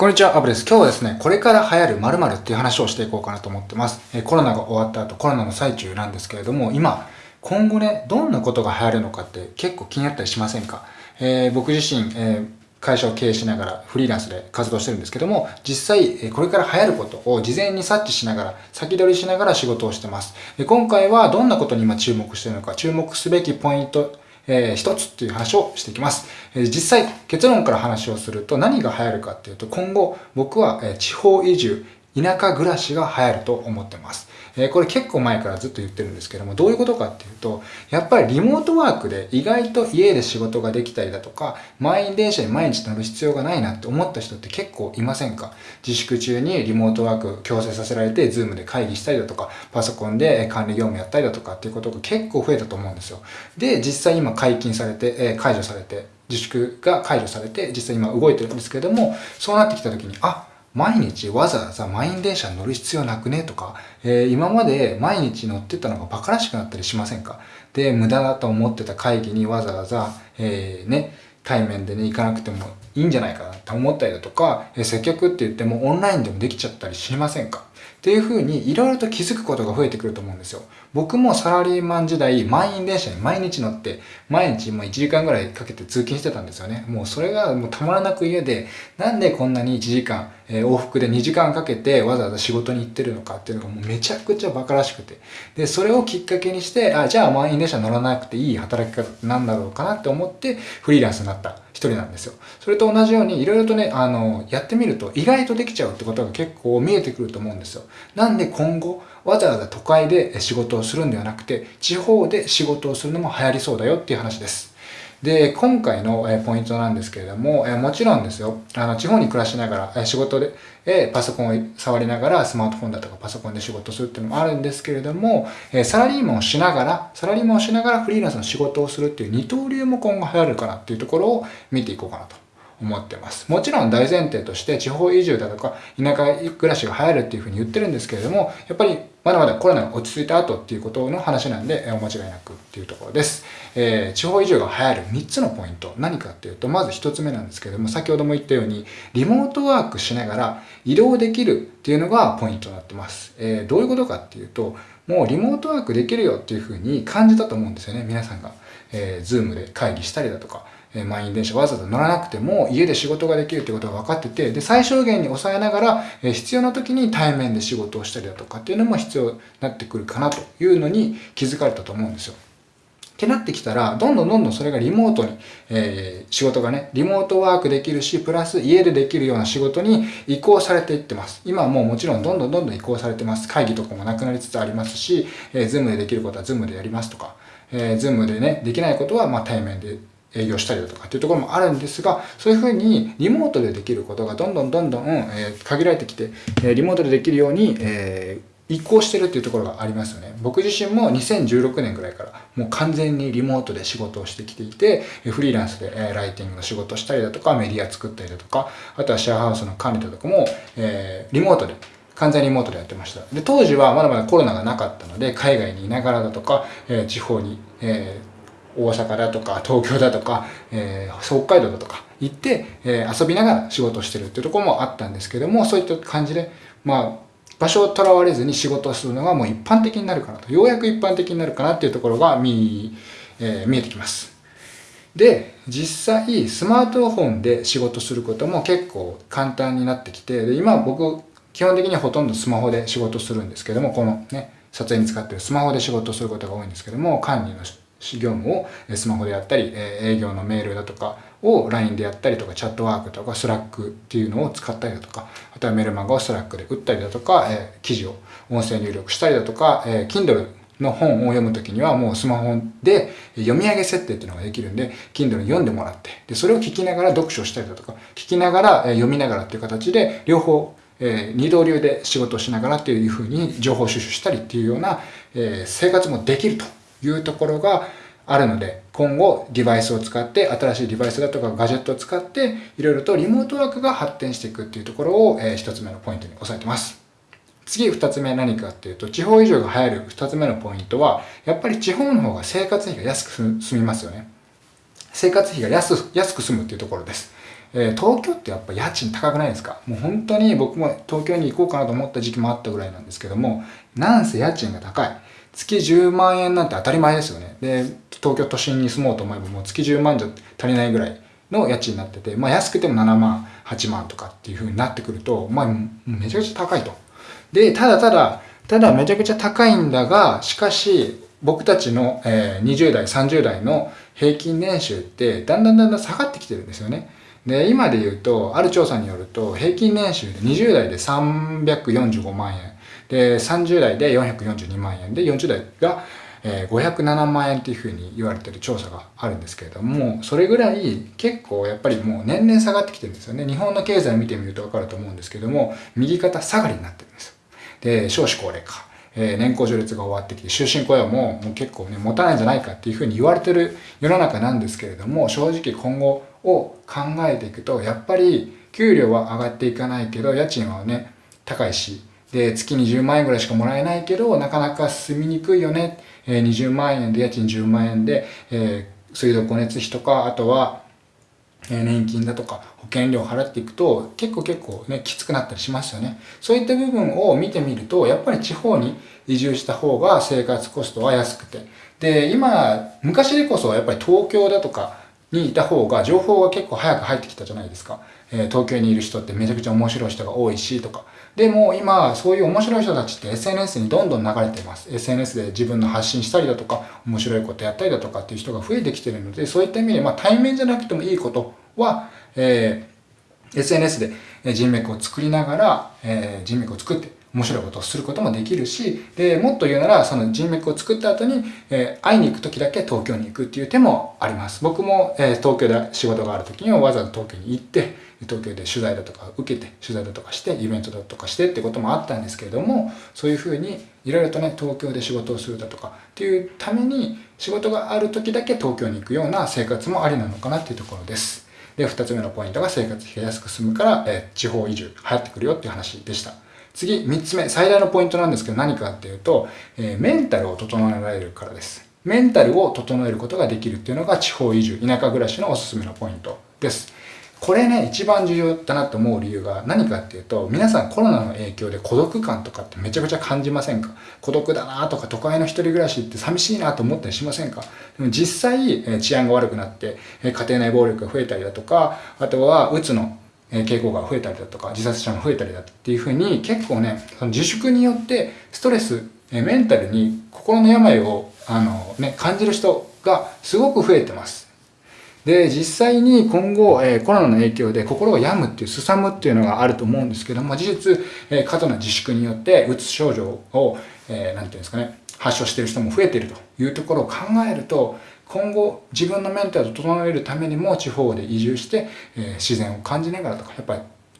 こんにちは、アブです。今日はですね、これから流行る〇〇っていう話をしていこうかなと思ってます。えコロナが終わった後、コロナの最中なんですけれども、今、今後ね、どんなことが流行るのかって結構気になったりしませんか、えー、僕自身、えー、会社を経営しながらフリーランスで活動してるんですけども、実際、これから流行ることを事前に察知しながら、先取りしながら仕事をしてます。今回はどんなことに今注目してるのか、注目すべきポイント、えー、一つっていう話をしていきます。えー、実際、結論から話をすると何が流行るかっていうと、今後僕は、え、地方移住、田舎暮らしが流行ると思ってます。えこれ結構前からずっと言ってるんですけども、どういうことかっていうと、やっぱりリモートワークで意外と家で仕事ができたりだとか、満員電車に毎日乗る必要がないなって思った人って結構いませんか？自粛中にリモートワーク強制させられて、ズームで会議したりだとか、パソコンで管理業務やったりだとかっていうことが結構増えたと思うんですよ。で、実際今解禁されて、え解除されて、自粛が解除されて、実際今動いてるんですけども、そうなってきた時に、あ、毎日わざわざ満員電車に乗る必要なくね？とか、えー、今まで毎日乗ってたのが馬鹿らしくなったりしませんか？で、無駄だと思ってた会議にわざわざ、えー、ね、対面でね、行かなくてもいいんじゃないかなって思ったりだとか、えー、接客って言ってもオンラインでもできちゃったりしませんか？っていう風にいろいろと気づくことが増えてくると思うんですよ。僕もサラリーマン時代、満員電車に毎日乗って、毎日もう1時間ぐらいかけて通勤してたんですよね。もうそれがもうたまらなく嫌で、なんでこんなに1時間、えー、往復で2時間かけてわざわざ仕事に行ってるのかっていうのがもうめちゃくちゃ馬鹿らしくて。で、それをきっかけにして、あ、じゃあ満員電車乗らなくていい働き方なんだろうかなって思ってフリーランスになった一人なんですよ。それと同じようにいろいろとね、あの、やってみると意外とできちゃうってことが結構見えてくると思うんですよ。なんで今後わざわざ都会で仕事をするんではなくて地方で仕事をするのも流行りそうだよっていう話です。で、今回のポイントなんですけれども、もちろんですよ、あの、地方に暮らしながら、仕事で、パソコンを触りながら、スマートフォンだとかパソコンで仕事するっていうのもあるんですけれども、サラリーマンをしながら、サラリーマンをしながらフリーランスの仕事をするっていう二刀流も今後流行るかなっていうところを見ていこうかなと思ってます。もちろん大前提として地方移住だとか田舎暮らしが流行るっていうふうに言ってるんですけれども、やっぱりまだまだコロナが落ち着いた後っていうことの話なんで、お間違いなくっていうところです。えー、地方移住が流行る3つのポイント。何かっていうと、まず1つ目なんですけれども、先ほども言ったように、リモートワークしながら移動できるっていうのがポイントになってます。えー、どういうことかっていうと、もうリモートワークできるよっていうふうに感じたと思うんですよね、皆さんが。えー、ズームで会議したりだとか、ええ満員電車わざわざ乗らなくても家で仕事ができるってことが分かってて、で、最小限に抑えながら、え必要な時に対面で仕事をしたりだとかっていうのも必要になってくるかなというのに気づかれたと思うんですよ。ってなってきたら、どんどんどんどんそれがリモートに、えー、仕事がね、リモートワークできるし、プラス家でできるような仕事に移行されていってます。今はもうもちろんどんどんどんどん移行されてます。会議とかもなくなりつつありますし、えー、 Zoom でできることは Zoom でやりますとか、えー、 Zoom でね、できないことはまあ対面で営業したりだとかっていうところもあるんですが、そういうふうにリモートでできることがどんどんどんどん、え、限られてきて、え、リモートでできるように、え、移行してるっていうところがありますよね。僕自身も2016年ぐらいからもう完全にリモートで仕事をしてきていて、フリーランスでライティングの仕事したりだとか、メディア作ったりだとか、あとはシェアハウスの管理だとかも、え、リモートで完全リモートでやってました。で、当時はまだまだコロナがなかったので、海外にいながらだとか、えー、地方に、えー大阪だとか東京だとか、えー、北海道だとか行って、えー、遊びながら仕事してるっていうところもあったんですけどもそういった感じでまあ場所をとらわれずに仕事をするのがもう一般的になるかなとようやく一般的になるかなっていうところが見,、えー、見えてきます。で実際スマートフォンで仕事することも結構簡単になってきてで今僕基本的にはほとんどスマホで仕事するんですけどもこのね撮影に使ってるスマホで仕事することが多いんですけども管理の業務をスマホでやったり、営業のメールだとかを LINE でやったりとか、 Chatwork とか、 Slack っていうのを使ったりだとか、あとはメルマガを Slack で打ったりだとか、え記事を音声入力したりだとか、え Kindle の本を読むときにはもうスマホで読み上げ設定っていうのができるんで、Kindle に読んでもらって、で、それを聞きながら読書したりだとか、聞きながら読みながらっていう形で、両方、えー、二刀流で仕事をしながらっていうふうに情報収集したりっていうような、えー、生活もできると。いうところが、あるので、今後デバイスを使って、新しいデバイスだとかガジェットを使って、いろいろとリモートワークが発展していくっていうところを、えー、一つ目のポイントに押さえてます。次二つ目何かっていうと、地方移住が流行る二つ目のポイントは、やっぱり地方の方が生活費が安く済みますよね。生活費が安安く済むっていうところです。えー、東京ってやっぱ家賃高くないですか？もう本当に僕も東京に行こうかなと思った時期もあったぐらいなんですけども、なんせ家賃が高い。月10万円なんて当たり前ですよね。で、東京都心に住もうと思えばもう月10万じゃ足りないぐらいの家賃になってて、まあ安くても7万、8万とかっていう風になってくると、まあめちゃくちゃ高いと。で、ただただ、ただめちゃくちゃ高いんだが、しかし僕たちの、えー、20代、30代の平均年収ってだんだんだんだん下がってきてるんですよね。で、今で言うと、ある調査によると、平均年収で20代で345万円、で、30代で442万円で、40代が、507万円っていうふうに言われてる調査があるんですけれども、それぐらい結構やっぱりもう年々下がってきてるんですよね。日本の経済見てみるとわかると思うんですけども、右肩下がりになってるんです。で、少子高齢化。えー、年功序列が終わってきて、終身雇用ももう結構ね、持たないんじゃないかっていうふうに言われてる世の中なんですけれども、正直今後を考えていくと、やっぱり給料は上がっていかないけど、家賃はね、高いし、で、月に10万円ぐらいしかもらえないけど、なかなか住みにくいよね。えー、20万円で、家賃10万円で、えー、水道光熱費とか、あとは、え年金だとか保険料を払っていくと結構結構ねきつくなったりしますよね。そういった部分を見てみるとやっぱり地方に移住した方が生活コストは安くて。で今昔でこそやっぱり東京だとかにいた方が情報が結構早く入ってきたじゃないですか、えー、東京にいる人ってめちゃくちゃ面白い人が多いしとか。でも今そういう面白い人たちって SNS にどんどん流れています。SNS で自分の発信したりだとか面白いことやったりだとかっていう人が増えてきてるのでそういった意味で、まあ、対面じゃなくてもいいことは、えー、SNS で人脈を作りながら、えー、人脈を作って面白いことをすることもできるし、で、もっと言うなら、その人脈を作った後に、えー、会いに行く時だけ東京に行くっていう手もあります。僕も、えー、東京で仕事がある時にはわざわざ東京に行って、東京で取材だとか受けて、取材だとかして、イベントだとかしてってこともあったんですけれども、そういうふうにいろいろとね、東京で仕事をするだとかっていうために、仕事がある時だけ東京に行くような生活もありなのかなっていうところです。で、二つ目のポイントが生活費が安く済むから、えー、地方移住流行ってくるよっていう話でした。次、三つ目、最大のポイントなんですけど何かっていうと、えー、メンタルを整えられるからです。メンタルを整えることができるっていうのが地方移住、田舎暮らしのおすすめのポイントです。これね、一番重要だなと思う理由が何かっていうと、皆さんコロナの影響で孤独感とかってめちゃくちゃ感じませんか？孤独だなとか都会の一人暮らしって寂しいなと思ったりしませんか？でも実際、治安が悪くなって、家庭内暴力が増えたりだとか、あとはうつの傾向が増えたりだとか、自殺者も増えたりだっていうふうに、結構ね、その自粛によってストレス、メンタルに心の病を、あのね、感じる人がすごく増えてます。で、実際に今後、え、コロナの影響で心が病むっていう、すさむっていうのがあると思うんですけども、事実、え、過度な自粛によって、うつ症状を、えー、なんていうんですかね、発症している人も増えているというところを考えると、今後自分のメンタルを整えるためにも地方で移住して、え、自然を感じながらとか、やっぱ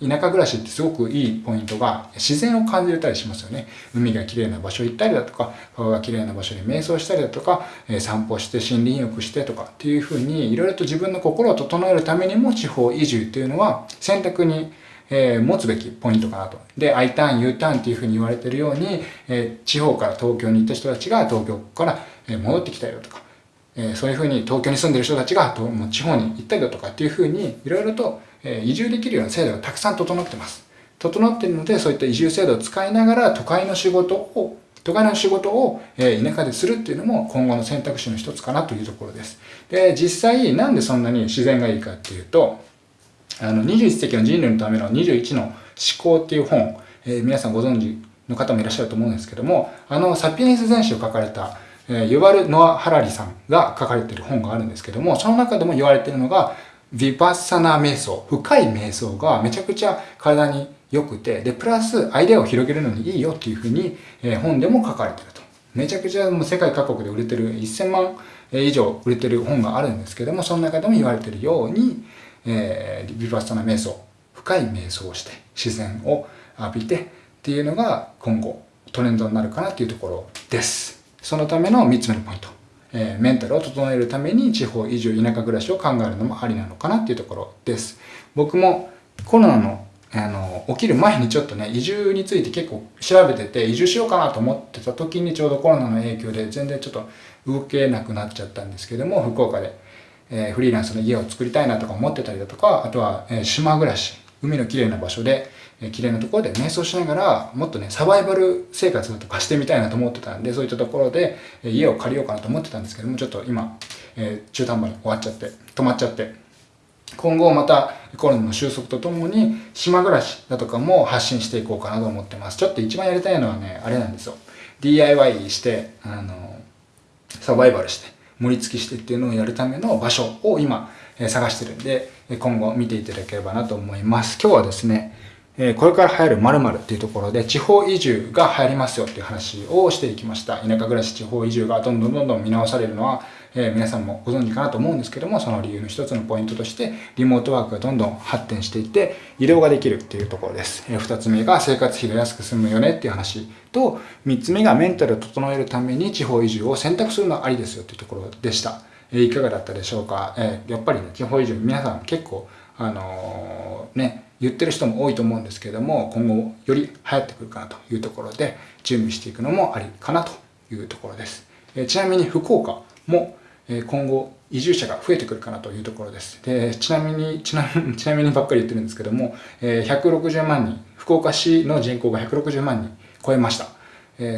り田舎暮らしってすごくいいポイントが自然を感じれたりしますよね。海が綺麗な場所行ったりだとか、川が綺麗な場所で瞑想したりだとか、え、散歩して森林浴してとかっていうふうにいろいろと自分の心を整えるためにも地方移住っていうのは選択にえー、持つべきポイントかなと。で、I ターン、U ターンっていうふうに言われてるように、えー、地方から東京に行った人たちが東京から戻ってきたりだとか、えそういうふうに東京に住んでる人たちがもう地方に行ったりだとかっていうふうにいろいろと、え移住できるような制度がたくさん整ってます。整ってるのでそういった移住制度を使いながら都会の仕事を都会の仕事を、え田舎でするっていうのも今後の選択肢の一つかなというところです。で、実際なんでそんなに自然がいいかっていうと、あの21世紀の人類のための21の思考っていう本、えー、皆さんご存知の方もいらっしゃると思うんですけども、あのサピエンス全史を書かれたえユバル・ノア・ハラリさんが書かれている本があるんですけども、その中でも言われているのが、ヴィパッサナ瞑想、深い瞑想がめちゃくちゃ体に良くて、で、プラスアイデアを広げるのにいいよっていうふうに、え本でも書かれていると。めちゃくちゃもう世界各国で売れてる1000万以上売れてる本があるんですけども、その中でも言われているように、えー、ヴィパッサナ瞑想、深い瞑想をして自然を浴びてっていうのが今後トレンドになるかなっていうところです。そのための3つ目のポイント。えー、メンタルを整えるために地方移住、田舎暮らしを考えるのもありなのかなっていうところです。僕もコロナのあの起きる前にちょっとね移住について結構調べてて移住しようかなと思ってた時にちょうどコロナの影響で全然ちょっと動けなくなっちゃったんですけども福岡で、えー、フリーランスの家を作りたいなとか思ってたりだとか、あとは、えー、島暮らし、海の綺麗な場所で、えー、綺麗なところで瞑想しながら、もっとね、サバイバル生活とかしてみたいなと思ってたんで、そういったところで、え、家を借りようかなと思ってたんですけども、ちょっと今、え、中途半端に終わっちゃって、止まっちゃって、今後またコロナの収束とともに島暮らしだとかも発信していこうかなと思ってます。ちょっと一番やりたいのはね、あれなんですよ。DIY して、あの、サバイバルして、盛り付けしてっていうのをやるための場所を今、え探してるんで、今後見ていただければなと思います。今日はですね、えこれから流行る〇〇っていうところで地方移住が流行りますよっていう話をしていきました。田舎暮らし地方移住がどんどんどんどん見直されるのはえー、皆さんもご存知かなと思うんですけどもその理由の一つのポイントとしてリモートワークがどんどん発展していって移動ができるっていうところです、えー、2つ目が生活費が安く済むよねっていう話と3つ目がメンタルを整えるために地方移住を選択するのはありですよっていうところでした、えー、いかがだったでしょうか、えやっぱりね地方移住皆さん結構あのね言ってる人も多いと思うんですけれども今後より流行ってくるかなというところで準備していくのもありかなというところです、えちなみに福岡も今後移住者が増えてくるかなというところです。でちなみにちな、ちなみにばっかり言ってるんですけども、160万人、福岡市の人口が160万人超えました。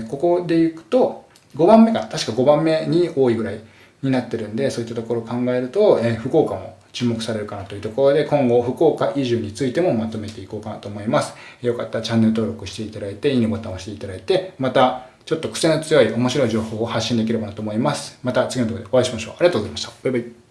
ここで行くと、5番目が、確か5番目に多いぐらいになってるんで、そういったところを考えると、福岡も注目されるかなというところで、今後福岡移住についてもまとめていこうかなと思います。よかったらチャンネル登録していただいて、いいねボタンを押していただいて、またちょっと癖の強い面白い情報を発信できればなと思います。また次の動画でお会いしましょう。ありがとうございました。バイバイ。